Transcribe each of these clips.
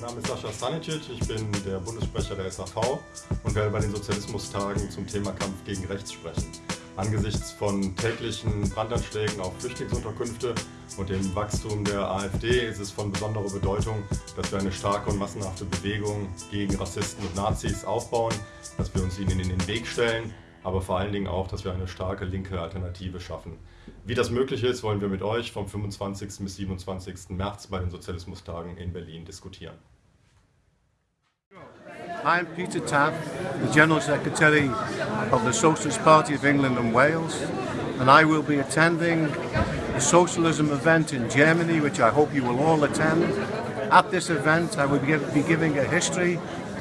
Name ist Sascha Stanicic, ich bin der Bundessprecher der SAV und werde bei den Sozialismustagen zum Thema Kampf gegen Rechts sprechen. Angesichts von täglichen Brandanschlägen auf Flüchtlingsunterkünfte und dem Wachstum der AfD ist es von besonderer Bedeutung, dass wir eine starke und massenhafte Bewegung gegen Rassisten und Nazis aufbauen, dass wir uns ihnen in den Weg stellen aber vor allen Dingen auch, dass wir eine starke linke Alternative schaffen. Wie das möglich ist, wollen wir mit euch vom 25. bis 27. März bei den Sozialismustagen in Berlin diskutieren. I'm Peter Taff, the General Secretary of the Socialist Party of England and Wales, and I will be attending the socialism event in Germany, which I hope you will all attend. At this event, I will be giving a history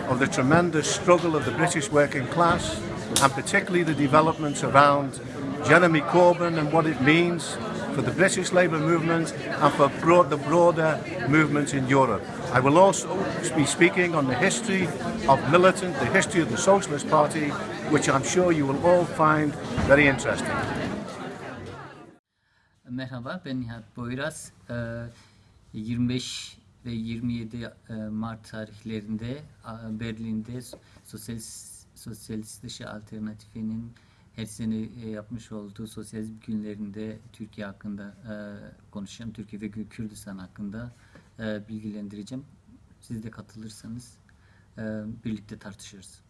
of the tremendous struggle of the British working class and particularly the developments around Jeremy Corbyn and what it means for the British Labour movement and for broad, the broader movement in Europe. I will also be speaking on the history of militant, the history of the Socialist Party, which I'm sure you will all find very interesting. Merhaba, ben Nihat Boyraz. 25 ve 27 Mart tarihlerinde Berlin'de Sosyalist Sosyalist dışı alternatifinin her sene e, yapmış olduğu sosyalizm günlerinde Türkiye hakkında e, konuşacağım. Türkiye ve Kürdistan hakkında e, bilgilendireceğim. Siz de katılırsanız birlikte tartışırız.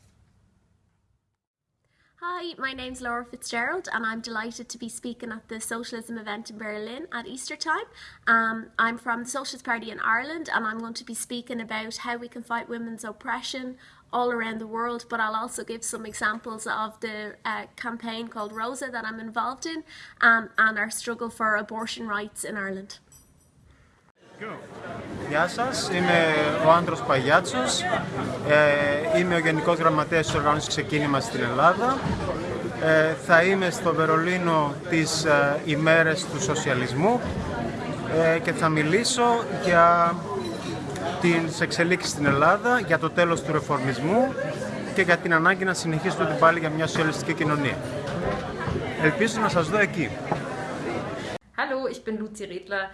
Hi, my name's Laura Fitzgerald, and I'm delighted to be speaking at the socialism event in Berlin at Easter time. Um, I'm from the Socialist Party in Ireland, and I'm going to be speaking about how we can fight women's oppression, all around the world, but I'll also give some examples of the uh, campaign called Rosa that I'm involved in um, and our struggle for abortion rights in Ireland. Γεια σας, είμαι ο Άντρος Παγιάτσος, ε, είμαι ο Γενικός Γραμματέας της Οργάνωσης Ξεκίνημα στην Ελλάδα. Ε, θα είμαι στο Βερολίνο τις ε, ημέρες του σοσιαλισμού ε, και θα μιλήσω για τις εξελίξεις στην Ελλάδα, για το τέλος του ρεφορμισμού και για την ανάγκη να συνεχίσουμε την πάλι για μια σοσιαλιστική κοινωνία. Ελπίζω να σας δω εκεί. Hallo, ich bin Luzi Redler.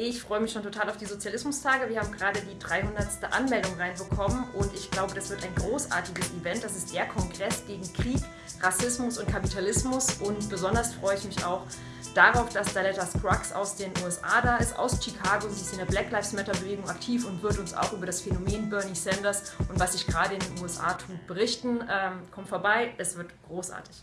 Ich freue mich schon total auf die Sozialismustage. Wir haben gerade die 300. Anmeldung reinbekommen und ich glaube, das wird ein großartiges Event. Das ist der Kongress gegen Krieg, Rassismus und Kapitalismus und besonders freue ich mich auch darauf, dass Daletta Scruggs aus den USA da ist, aus Chicago. Sie ist in der Black Lives Matter Bewegung aktiv und wird uns auch über das Phänomen Bernie Sanders und was sich gerade in den USA tut berichten. Ähm, kommt vorbei, es wird großartig.